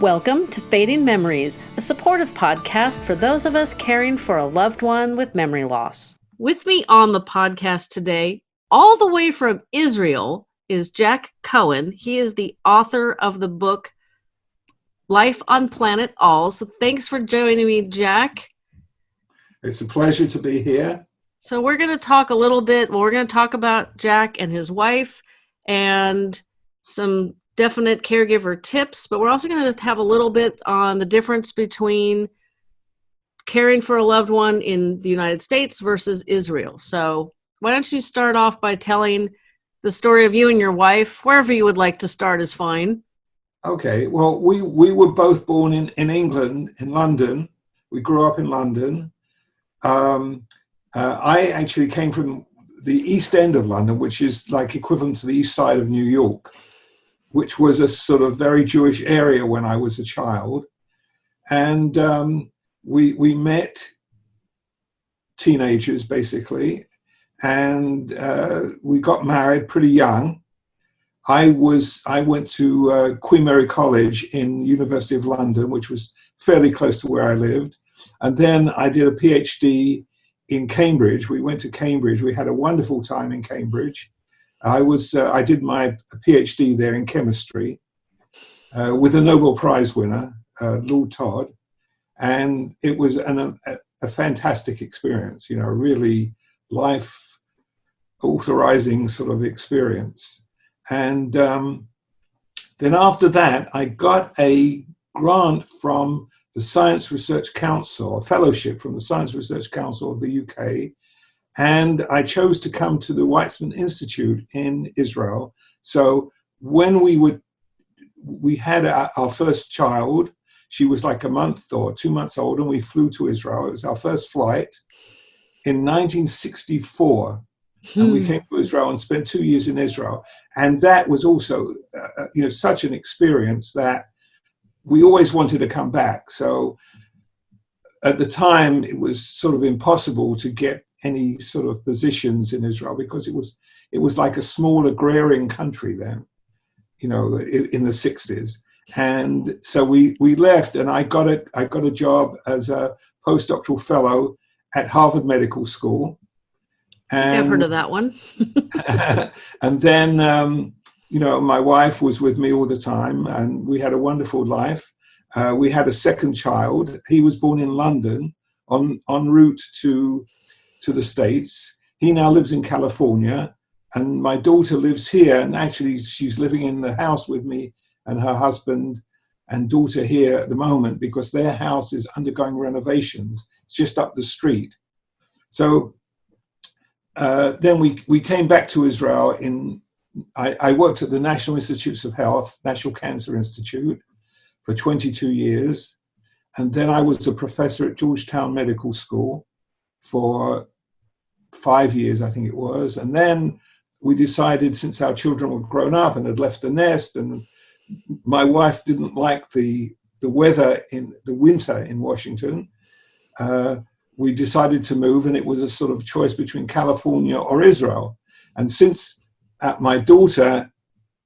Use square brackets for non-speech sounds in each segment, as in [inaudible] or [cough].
Welcome to Fading Memories, a supportive podcast for those of us caring for a loved one with memory loss. With me on the podcast today, all the way from Israel, is Jack Cohen. He is the author of the book Life on Planet Alz. So thanks for joining me, Jack. It's a pleasure to be here. So we're going to talk a little bit. Well, we're going to talk about Jack and his wife and some definite caregiver tips, but we're also going to have a little bit on the difference between caring for a loved one in the United States versus Israel. So why don't you start off by telling the story of you and your wife? Wherever you would like to start is fine. Okay. Well, we, we were both born in, in England, in London. We grew up in London. Um, uh, I actually came from the East End of London, which is like equivalent to the East Side of New York, which was a sort of very Jewish area when I was a child. And um, we, we met teenagers basically, and uh, we got married pretty young. I was I went to uh, Queen Mary College in University of London, which was fairly close to where I lived, and then I did a PhD in Cambridge. We went to Cambridge. We had a wonderful time in Cambridge. I was uh, I did my PhD there in chemistry uh, with a Nobel Prize winner, uh, Lord Todd, and it was an, a, a fantastic experience. You know, really life authorizing sort of experience. And um, then after that, I got a grant from the Science Research Council, a fellowship from the Science Research Council of the UK. And I chose to come to the Weizmann Institute in Israel. So when we would, we had our, our first child, she was like a month or two months old, and we flew to Israel. It was our first flight in 1964. Hmm. And we hmm. came to Israel and spent two years in Israel. And that was also, uh, uh, you know, such an experience that we always wanted to come back. So at the time, it was sort of impossible to get any sort of positions in Israel because it was it was like a small agrarian country then, you know, in, in the 60s. And so we we left, and I got a I got a job as a postdoctoral fellow at Harvard Medical School. And, I've heard of that one. [laughs] and then, um, you know, my wife was with me all the time, and we had a wonderful life. Uh, we had a second child. He was born in London, on en route to to the states. He now lives in California, and my daughter lives here. And actually, she's living in the house with me and her husband and daughter here at the moment because their house is undergoing renovations. It's just up the street. So uh, then we, we came back to Israel in, I, I, worked at the National Institutes of Health, National Cancer Institute for 22 years. And then I was a professor at Georgetown Medical School for five years, I think it was. And then we decided since our children were grown up and had left the nest and my wife didn't like the the weather in the winter in Washington. Uh, we decided to move, and it was a sort of choice between California or Israel. And since uh, my daughter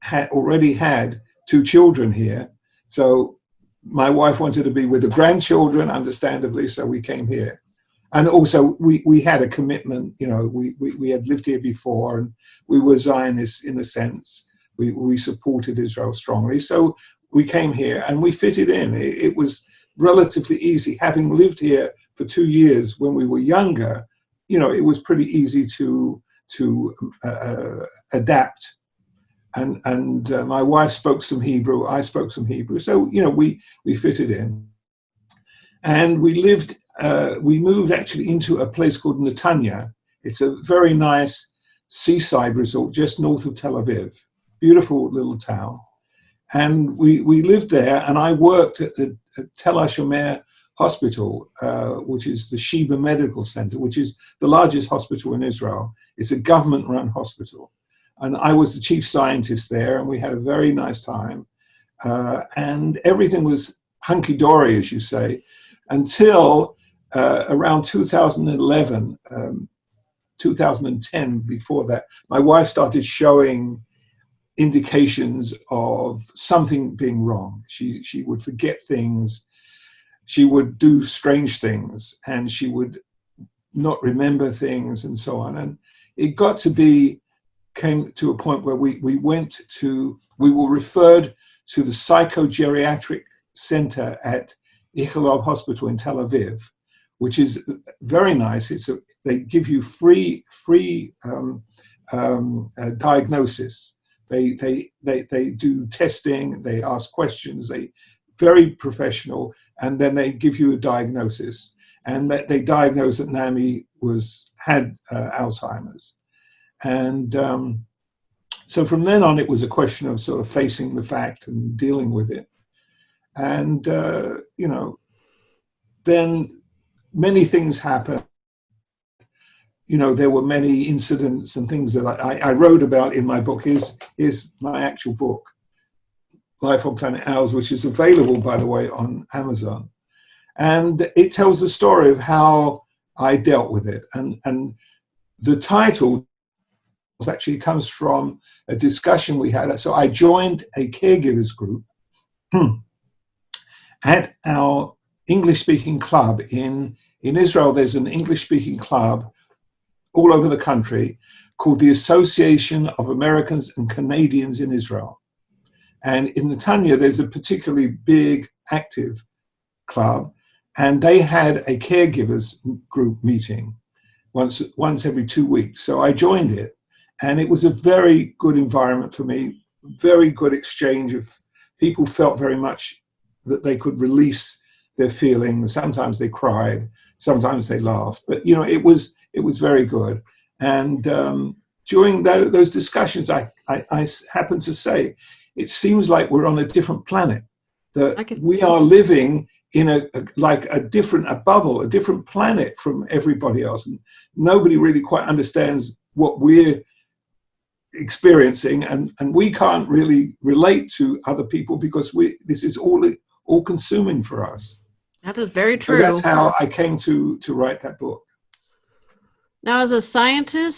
had already had two children here, so my wife wanted to be with the grandchildren, understandably, so we came here. And also, we, we had a commitment, you know, we, we, we had lived here before and we were Zionists in a sense we, we supported Israel strongly. So we came here and we fitted in. It, it was relatively easy. Having lived here for two years when we were younger, you know, it was pretty easy to to uh, uh, adapt. And and uh, my wife spoke some Hebrew. I spoke some Hebrew. So you know, we we fitted in. And we lived. Uh, we moved actually into a place called Netanya. It's a very nice seaside resort just north of Tel Aviv beautiful little town. And we, we lived there, and I worked at the at Tel HaShomer Hospital, uh, which is the Sheba Medical Center, which is the largest hospital in Israel. It's a government run hospital. And I was the chief scientist there, and we had a very nice time. Uh, and everything was hunky dory, as you say, until uh, around 2011, um, 2010, before that. My wife started showing indications of something being wrong. She she would forget things, she would do strange things, and she would not remember things and so on. And it got to be came to a point where we we went to we were referred to the psychogeriatric center at Ichilov Hospital in Tel Aviv, which is very nice. It's a, they give you free free um, um, uh, diagnosis. They, they they they do testing. They ask questions. They very professional, and then they give you a diagnosis. And that they diagnose that Naomi was had uh, Alzheimer's, and um, so from then on, it was a question of sort of facing the fact and dealing with it. And uh, you know, then many things happened you know, there were many incidents and things that I, I wrote about in my book. Is is my actual book, Life on Planet Alz, which is available, by the way, on Amazon, and it tells the story of how I dealt with it. And and the title actually comes from a discussion we had. So I joined a caregivers group [clears throat] at our English-speaking club in in Israel. There's an English-speaking club all over the country called the Association of Americans and Canadians in Israel. And in Netanya, there's a particularly big, active club, and they had a caregivers group meeting once, once every two weeks. So I joined it, and it was a very good environment for me, very good exchange of people felt very much that they could release their feelings. Sometimes they cried, sometimes they laughed, but you know, it was it was very good. And um, during the, those discussions, I, I, I happened to say, it seems like we're on a different planet. That we are living in a, a, like a different a bubble, a different planet from everybody else, and nobody really quite understands what we're experiencing, and and we can't really relate to other people because we this is all all consuming for us. That is very true. So that's how I came to to write that book. Now, as a scientist,